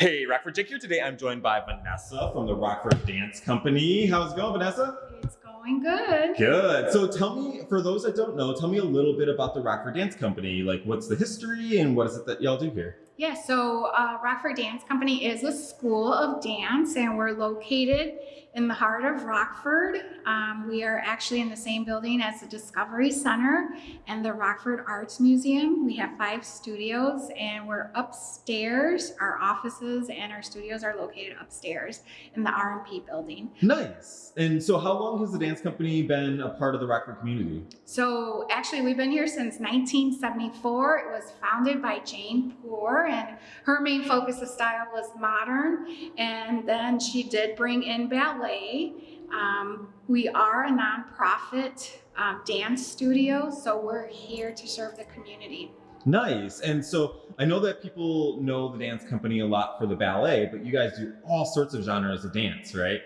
Hey, Rockford Jake here. Today I'm joined by Vanessa from the Rockford Dance Company. How's it going, Vanessa? It's going good. Good. So tell me, for those that don't know, tell me a little bit about the Rockford Dance Company. Like, what's the history and what is it that y'all do here? Yeah, so uh, Rockford Dance Company is a school of dance, and we're located in the heart of Rockford. Um, we are actually in the same building as the Discovery Center and the Rockford Arts Museum. We have five studios, and we're upstairs. Our offices and our studios are located upstairs in the RMP building. Nice. And so, how long has the dance company been a part of the Rockford community? So actually, we've been here since 1974. It was founded by Jane Poor, and her main focus of style was modern. And then she did bring in ballet. Um, we are a nonprofit um, dance studio, so we're here to serve the community. Nice. And so I know that people know the dance company a lot for the ballet, but you guys do all sorts of genres of dance, right?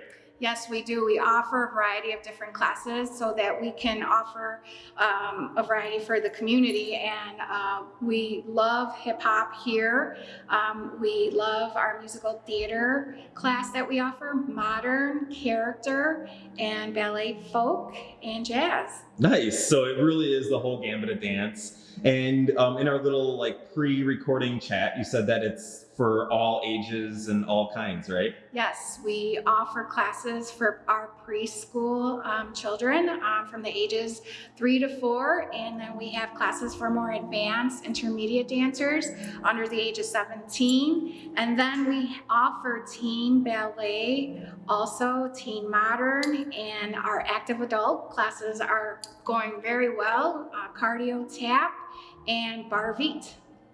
Yes, we do. We offer a variety of different classes so that we can offer um, a variety for the community. And uh, we love hip hop here. Um, we love our musical theater class that we offer, modern, character, and ballet folk and jazz. Nice. So it really is the whole gambit of dance. And um, in our little like pre-recording chat, you said that it's for all ages and all kinds, right? Yes, we offer classes for our preschool um, children um, from the ages three to four, and then we have classes for more advanced intermediate dancers under the age of 17. And then we offer teen ballet, also teen modern, and our active adult classes are going very well, uh, cardio tap and barre.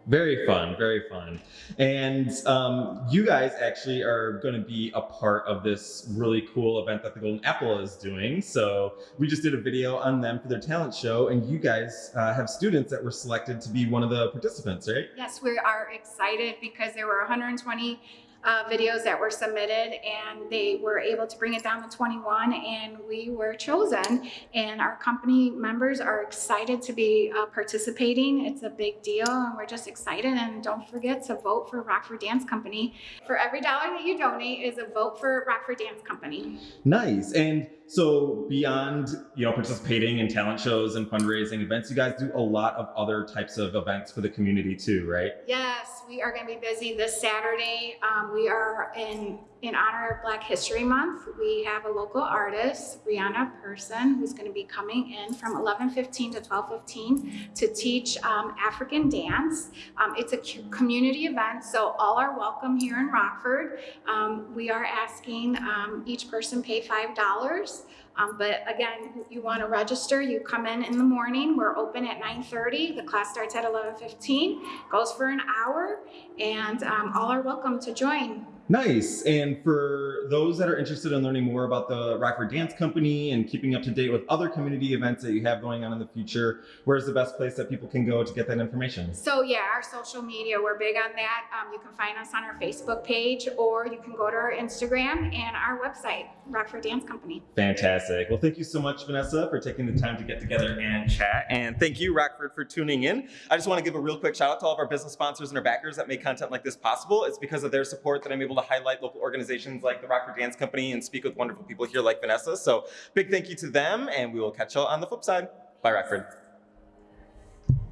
Very fun, very fun. And um, you guys actually are going to be a part of this really cool event that the Golden Apple is doing. So we just did a video on them for their talent show, and you guys uh, have students that were selected to be one of the participants, right? Yes, we are excited because there were 120 uh, videos that were submitted and they were able to bring it down to 21 and we were chosen. And our company members are excited to be uh, participating. It's a big deal and we're just excited. And don't forget to vote for Rockford Dance Company. For every dollar that you donate is a vote for Rockford Dance Company. Nice. And so beyond you know participating in talent shows and fundraising events you guys do a lot of other types of events for the community too right yes we are going to be busy this Saturday um, we are in, in honor of Black History Month. We have a local artist, Brianna Person, who's going to be coming in from 11:15 to 12:15 to teach um, African dance. Um, it's a community event, so all are welcome here in Rockford. Um, we are asking um, each person pay five dollars. Um, but again, you want to register, you come in in the morning. We're open at 9.30. The class starts at 11.15, goes for an hour, and um, all are welcome to join. Nice. And for those that are interested in learning more about the Rockford Dance Company and keeping up to date with other community events that you have going on in the future, where's the best place that people can go to get that information? So yeah, our social media, we're big on that. Um, you can find us on our Facebook page or you can go to our Instagram and our website, Rockford Dance Company. Fantastic. Well, thank you so much, Vanessa, for taking the time to get together and chat. And thank you, Rockford, for tuning in. I just want to give a real quick shout out to all of our business sponsors and our backers that make content like this possible. It's because of their support that I'm able to highlight local organizations like the Rockford Dance Company and speak with wonderful people here like Vanessa. So big thank you to them, and we will catch you all on the flip side. Bye, Rockford.